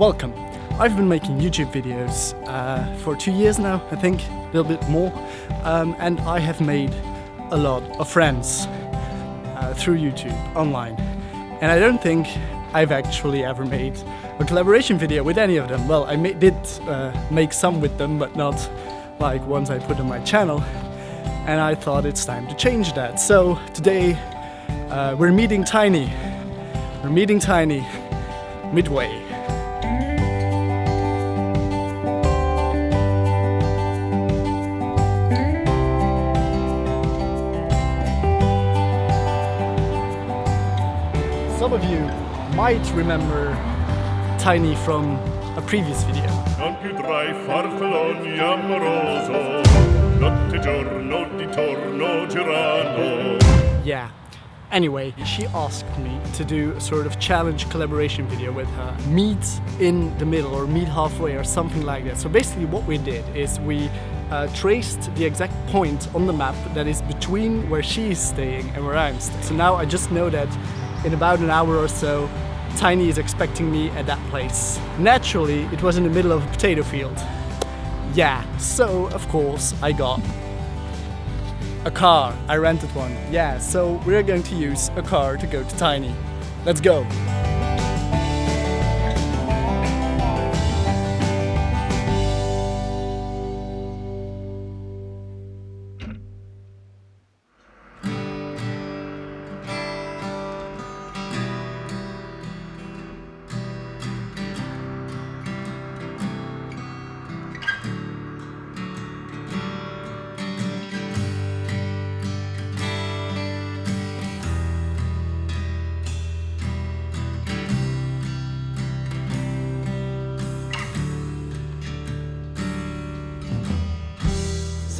Welcome. I've been making YouTube videos uh, for two years now, I think, a little bit more, um, and I have made a lot of friends uh, through YouTube, online. And I don't think I've actually ever made a collaboration video with any of them. Well, I did uh, make some with them, but not like ones I put on my channel. And I thought it's time to change that. So today uh, we're meeting Tiny. We're meeting Tiny midway. Some of you might remember Tiny from a previous video. Non più tra i farfalloni amoroso, notte giorno di torno girano. Yeah. Anyway, she asked me to do a sort of challenge collaboration video with her. Meet in the middle or meet halfway or something like that. So basically what we did is we uh, traced the exact point on the map that is between where she is staying and where I'm staying. So now I just know that in about an hour or so, Tiny is expecting me at that place. Naturally, it was in the middle of a potato field. Yeah, so of course I got a car. I rented one. Yeah, so we're going to use a car to go to Tiny. Let's go.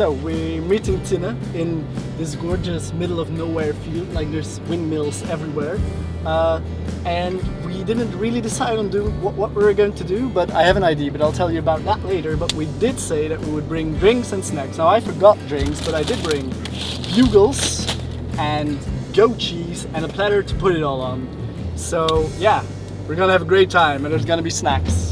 So we're meeting Tina in this gorgeous middle of nowhere field, like there's windmills everywhere. Uh, and we didn't really decide on do what, what we were going to do, but I have an idea, but I'll tell you about that later. But we did say that we would bring drinks and snacks. Now I forgot drinks, but I did bring bugles and goat cheese and a platter to put it all on. So yeah, we're gonna have a great time and there's gonna be snacks.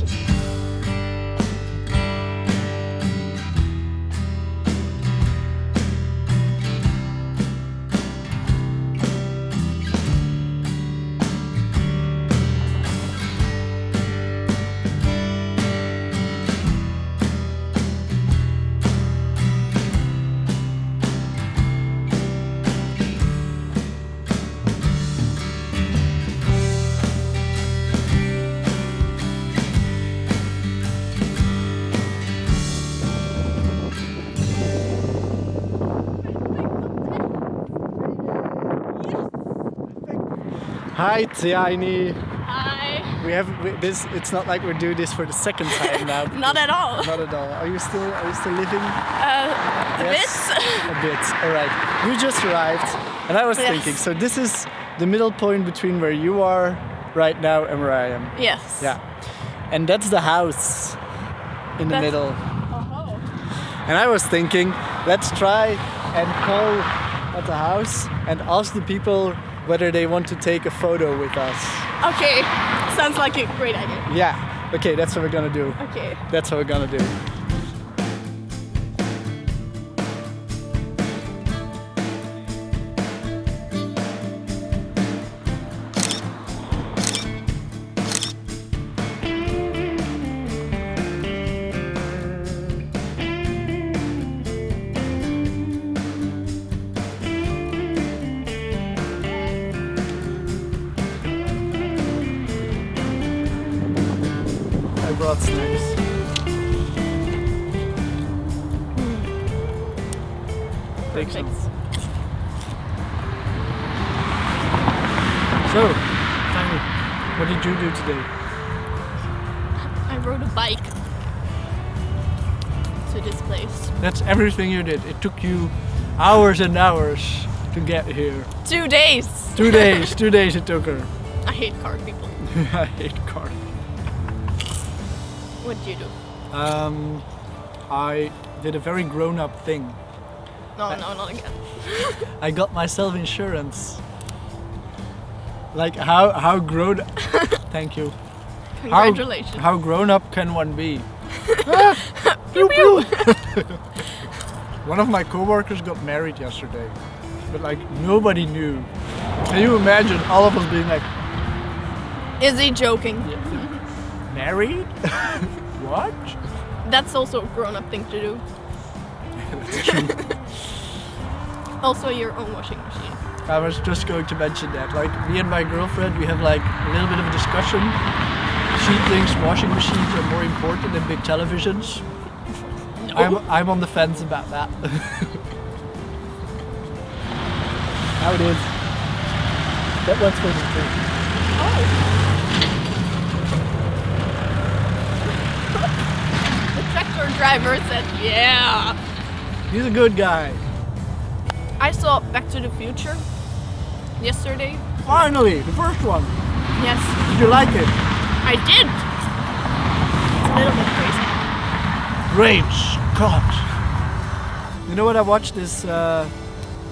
Hi Tiani. Hi. We have we, this. It's not like we do this for the second time now. Not at all. Not at all. Are you still Are you still living? Uh, a Yes? bit. A bit. All right. You just arrived, and I was Yes. thinking. So this is the middle point between where you are right now and where I am. Yes. Yeah. And that's the house in the That's- middle. Oh. And I was thinking, let's try and call at the house and ask the people whether they want to take a photo with us. Okay. Sounds like a great idea. Yeah. Okay, that's what we're gonna do. Okay. That's what we're gonna do. Brought snacks. Take some. So, Tiny, what did you do today? I rode a bike to this place. That's everything you did. It took you hours and hours to get here. Two days. Two days, two days it took her. I hate car people. I hate cars. What did you do? Um, I did a very grown-up thing. No, no, not again. I got myself insurance. Like how how grown? Thank you. Congratulations. How, how grown up can one be? Pew, pew. One of my coworkers got married yesterday, but like nobody knew. Can you imagine all of us being like, Is he joking? Married? what? That's also a grown-up thing to do. also, your own washing machine. I was just going to mention that. Like me and my girlfriend, we have like a little bit of a discussion. She thinks washing machines are more important than big televisions. Oh. I'm I'm on the fence about that. How it is. That one's for the tree. Oh. Driver said, "Yeah." He's a good guy. I saw Back to the Future yesterday. Finally, the first one. Yes, Did you like it? I did. It's a little bit crazy. Great Scott! You know what I watched this uh,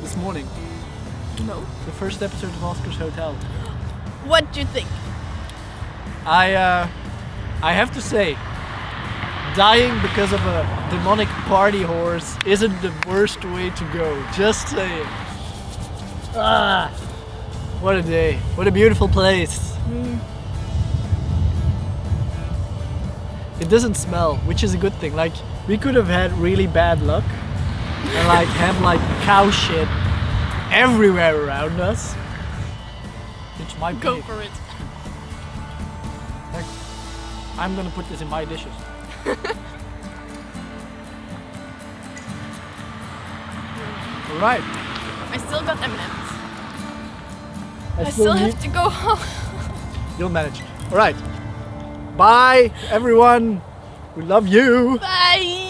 this morning? No. The first episode of Oscar's Hotel. What do you think? I uh, I have to say, dying because of a demonic party horse isn't the worst way to go. Just saying. Ah, what a day! What a beautiful place. It doesn't smell, which is a good thing. Like we could have had really bad luck and like have like cow shit everywhere around us. Which might Go be for it. like, I'm gonna put this in my dishes. Alright. I still got M&Ms. I, I still have to go home. You'll manage. Alright. Bye, everyone. We love you. Bye.